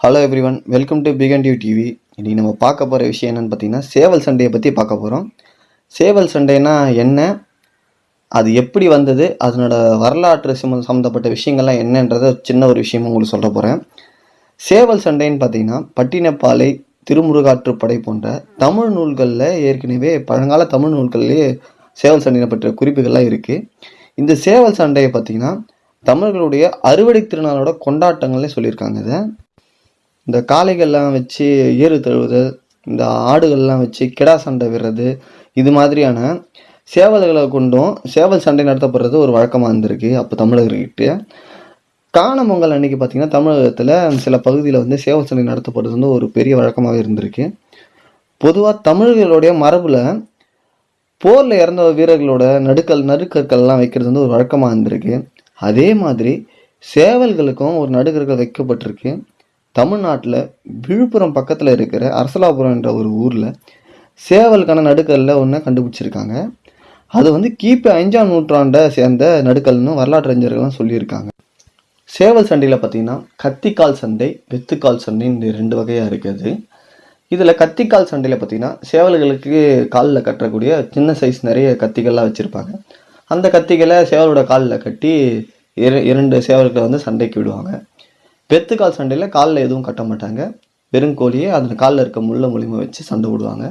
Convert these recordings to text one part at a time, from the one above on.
Hello everyone welcome to பிகன் டியூ TV இன்றைக்கி நம்ம பார்க்க போகிற விஷயம் என்னென்னு பார்த்தீங்கன்னா சேவல் சண்டையை பற்றி பார்க்க போகிறோம் சேவல் சண்டைனா என்ன? அது எப்படி வந்தது? அதனோட வரலாற்று சம்ம சம்மந்தப்பட்ட விஷயங்கள்லாம் என்னன்றதை சின்ன ஒரு விஷயம் உங்களுக்கு சொல்ல போகிறேன் சேவல் சண்டைன்னு பார்த்தீங்கன்னா பட்டினப்பாலை திருமுருகாற்றுப்படை போன்ற தமிழ் நூல்களில் ஏற்கனவே பழங்கால தமிழ் நூல்கள்லேயே சேவல் சண்டையை பற்றிய குறிப்புகள்லாம் இருக்குது இந்த சேவல் சண்டையை பார்த்தீங்கன்னா தமிழர்களுடைய அறுவடை திருநாளோட கொண்டாட்டங்கள்னே சொல்லியிருக்காங்க இதை. இந்த காளைகள்லாம் வச்சு ஏறு தழுவுதல் இந்த ஆடுகள்லாம் வச்சு கிடா சண்டை விடுறது இது மாதிரியான சேவல்களை கொண்டும் சேவல் சண்டை நடத்தப்படுறது ஒரு வழக்கமாக இருந்திருக்கு அப்போ தமிழர்கிட்ட. காணும் அன்னைக்கு பார்த்தீங்கன்னா தமிழகத்தில் சில பகுதியில் வந்து சேவல் சண்டை நடத்தப்படுறது வந்து ஒரு பெரிய வழக்கமாகவே இருந்திருக்கு. பொதுவாக தமிழர்களுடைய மரபில் போரில் இறந்த வீரர்களோட நடுக்கல் நடுக்கற்கள்லாம் வைக்கிறது வந்து ஒரு வழக்கமாக இருந்திருக்கு. அதே மாதிரி சேவல்களுக்கும் ஒரு நடுக்கற்கள் வைக்கப்பட்டிருக்கு. தமிழ்நாட்டில் விழுப்புரம் பக்கத்தில் இருக்கிற அரசலாபுரம் என்ற ஒரு ஊரில் சேவலுக்கான நடுக்கல்ல ஒன்று கண்டுபிடிச்சிருக்காங்க. அது வந்து கிபி அஞ்சாம் நூற்றாண்டை சேர்ந்த நடுக்கல்னு வரலாற்று அறிஞர்கள்லாம் சொல்லியிருக்காங்க. சேவல் சண்டையில் பார்த்தீங்கன்னா கத்திக்கால் சண்டை வெத்துக்கால் சண்டை இந்த ரெண்டு வகையாக இருக்குது. இதில் கத்திக்கால் சண்டையில் பார்த்தீங்கன்னா சேவல்களுக்கு காலில் கட்டக்கூடிய சின்ன சைஸ் நிறைய கத்திகள்லாம் வச்சுருப்பாங்க. அந்த கத்திகளை சேவலோட காலில் கட்டி இர இரண்டு சேவல்களை வந்து சண்டைக்கு விடுவாங்க. வெத்துக்கால் சண்டையில் காலில் எதுவும் கட்ட மாட்டாங்க. வெறும் கோழியை அதில் காலில் இருக்க முள்ள மூலியமாக வச்சு சண்டை விடுவாங்க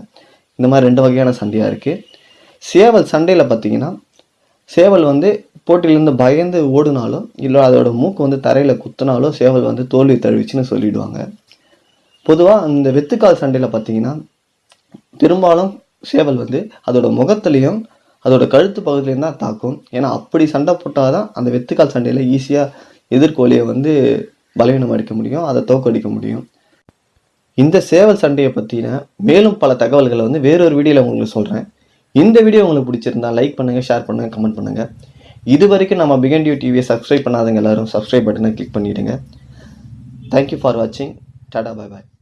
இந்த மாதிரி ரெண்டு வகையான சண்டையாக இருக்குது சேவல் சண்டையில் பார்த்தீங்கன்னா சேவல் வந்து போட்டியிலேருந்து பயந்து ஓடுனாலும் இல்லை அதோட மூக்கு வந்து தரையில் குத்துனாலும் சேவல் வந்து தோல்வி தழுவிச்சுன்னு சொல்லிடுவாங்க. பொதுவாக அந்த வெத்துக்கால் சண்டையில் பார்த்தீங்கன்னா பெரும்பாலும் சேவல் வந்து அதோட முகத்துலேயும் அதோட கழுத்து பகுதியிலையும் தான் தாக்கும். ஏன்னா அப்படி சண்டை போட்டால் தான் அந்த வெத்துக்கால் சண்டையில் ஈஸியாக எதிர்கோழியை வந்து பலவீனம் அடிக்க முடியும் அதை தோக்கடிக்க முடியும். இந்த சேவல் சண்டையை பற்றின மேலும் பல தகவல்களை வந்து வேறொரு வீடியோவில் உங்களுக்கு சொல்கிறேன் இந்த வீடியோ உங்களுக்கு பிடிச்சிருந்தா லைக் பண்ணுங்கள் ஷேர் பண்ணுங்கள் கமெண்ட் பண்ணுங்கள் இது வரைக்கும் நம்ம பிகண்டியூ டிவியை சப்ஸ்கிரைப் பண்ணாதவங்க எல்லோரும் சப்ஸ்கிரைப் பட்டனை கிளிக் பண்ணிவிடுங்க தேங்க்யூ ஃபார் வாட்சிங் டாடா பாய் பாய்